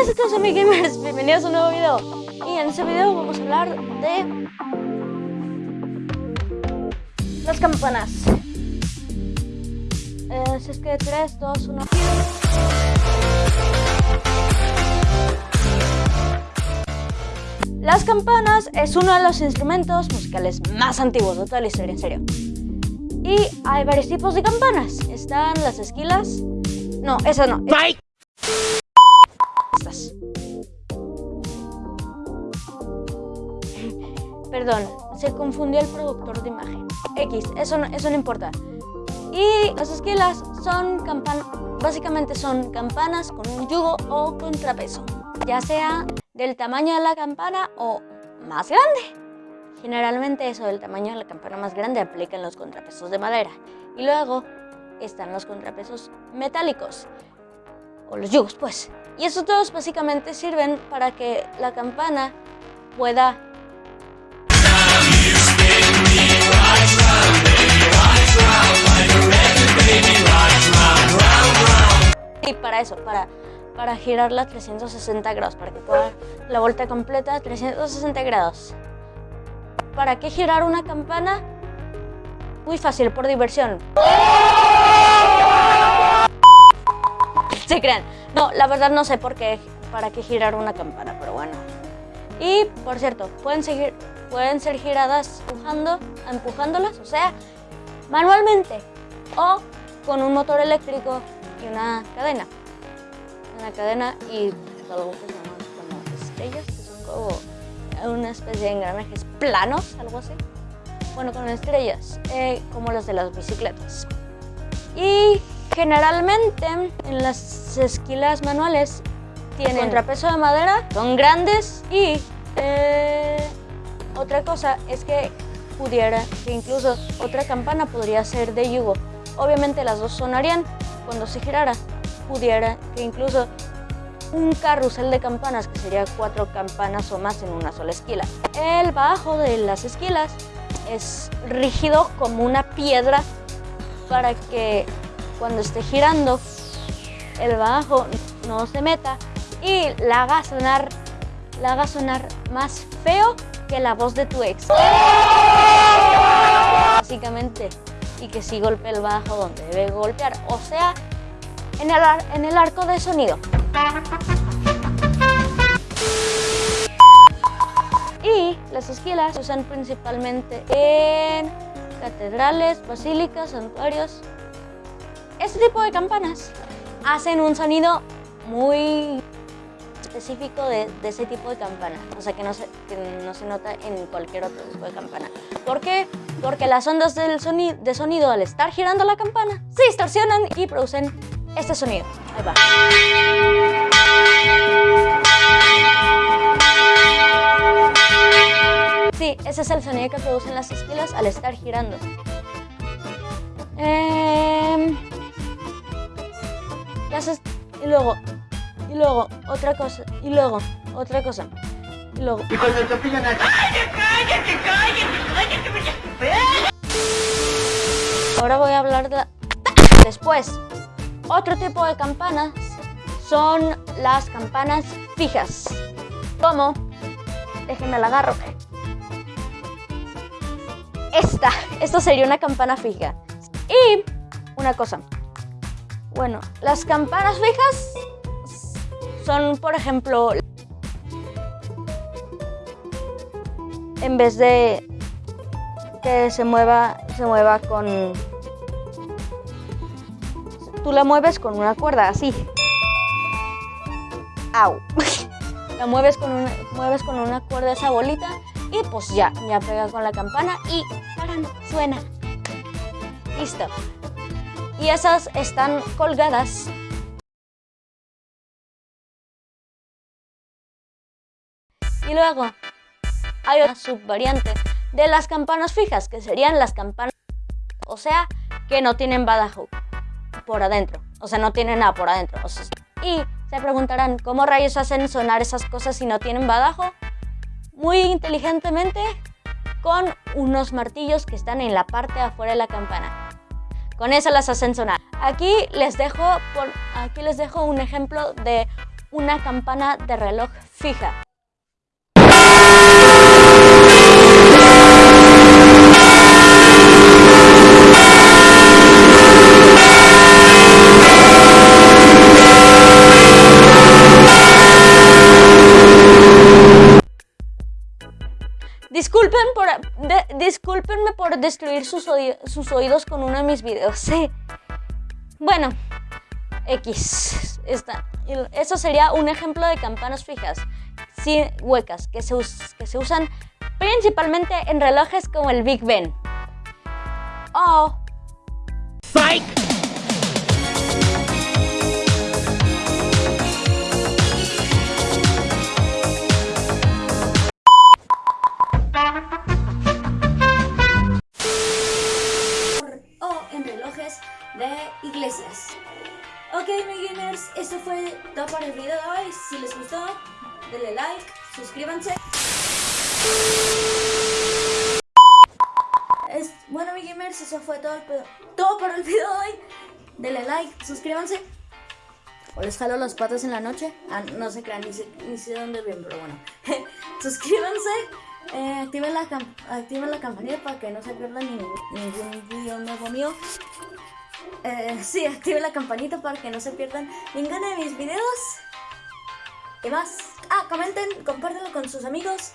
buenas a todos amigos gamers, bienvenidos a un nuevo video Y en este video vamos a hablar de Las campanas eh, Si es que 3, 2, 1 Las campanas es uno de los instrumentos musicales más antiguos de toda la historia, en serio y hay varios tipos de campanas. Están las esquilas. No, esas no. Estas. Perdón, se confundió el productor de imagen. X, eso no, eso no importa. Y las esquilas son campanas, básicamente son campanas con un yugo o contrapeso, ya sea del tamaño de la campana o más grande. Generalmente eso del tamaño de la campana más grande aplica en los contrapesos de madera. Y luego están los contrapesos metálicos, o los yugos pues. Y estos todos básicamente sirven para que la campana pueda y para eso, para, para girarla 360 grados, para que pueda la vuelta completa 360 grados. ¿Para qué girar una campana? Muy fácil, por diversión. Se crean. No, la verdad no sé por qué, para qué girar una campana, pero bueno. Y, por cierto, pueden, seguir, pueden ser giradas empujando, empujándolas, o sea, manualmente o con un motor eléctrico y una cadena. Una cadena y algo que se llama como estrellas, que son como una especie de engranajes planos, algo así. Bueno, con estrellas, eh, como las de las bicicletas. Y generalmente en las esquilas manuales tienen contrapeso de madera, son grandes y eh, otra cosa es que pudiera, que incluso otra campana podría ser de yugo. Obviamente las dos sonarían cuando se girara, pudiera que incluso un carrusel de campanas, que sería cuatro campanas o más en una sola esquila. El bajo de las esquilas es rígido como una piedra para que cuando esté girando el bajo no se meta y la haga sonar, la haga sonar más feo que la voz de tu ex. Básicamente, y que sí golpee el bajo donde debe golpear, o sea, en el, en el arco de sonido. Y las esquilas se usan principalmente en catedrales, basílicas, santuarios. Este tipo de campanas hacen un sonido muy específico de, ese tipo de campana, o sea que no, se, no se nota en cualquier otro tipo de campana. ¿Por qué? Porque las ondas del sonido, de sonido al estar girando la campana se distorsionan y producen este sonido. Ahí. Sí, ese es el sonido que producen las esquilas al estar girando. Em, y luego, luego, otra cosa, y luego, otra cosa, y luego... Y cuando te pillan aquí... ¡Cállate, cállate, cállate! Ahora voy a hablar de... Después, otro tipo de campanas son las campanas fijas. ¿Cómo? Déjenme la agarro. Esta, esta sería una campana fija. Y una cosa. Bueno, las campanas fijas son, por ejemplo, en vez de que se mueva, se mueva con Tú la mueves con una cuerda, así. Au. la mueves con una, mueves con una cuerda esa bolita y pues ya, ya pega con la campana y ¡taran! suena. Listo. Y esas están colgadas Y luego hay una subvariante de las campanas fijas, que serían las campanas, o sea, que no tienen badajo por adentro. O sea, no tiene nada por adentro. y se preguntarán, ¿cómo rayos hacen sonar esas cosas si no tienen badajo? Muy inteligentemente, con unos martillos que están en la parte de afuera de la campana. Con eso las hacen sonar. Aquí les dejo, aquí les dejo un ejemplo de una campana de reloj fija. Disculpen por, destruir sus, oídos con uno de mis videos. Sí. Bueno, X. eso sería un ejemplo de campanas fijas, sin huecas, que se, usan principalmente en relojes como el Big Ben. Oh. de para el video de hoy. Si les gustó, denle like, suscríbanse. bueno, mi gamers, eso fue todo, todo para el video de hoy. Denle like, suscríbanse. O les jalo las patas en la noche. Ah, no se crean, ni sé, ni sé dónde ven, pero bueno. suscríbanse. Eh, activen, la activen la campanita para que no se pierdan ningún, ningún video nuevo mío. Eh, sí, activen la campanita para que no se pierdan ninguno de mis videos. Y más. Ah, comenten, compártanlo con sus amigos.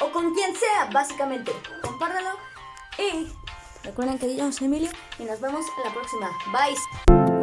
O con quien sea, básicamente. Compártanlo. Y recuerden que yo soy Emilio. Y nos vemos en la próxima. Bye.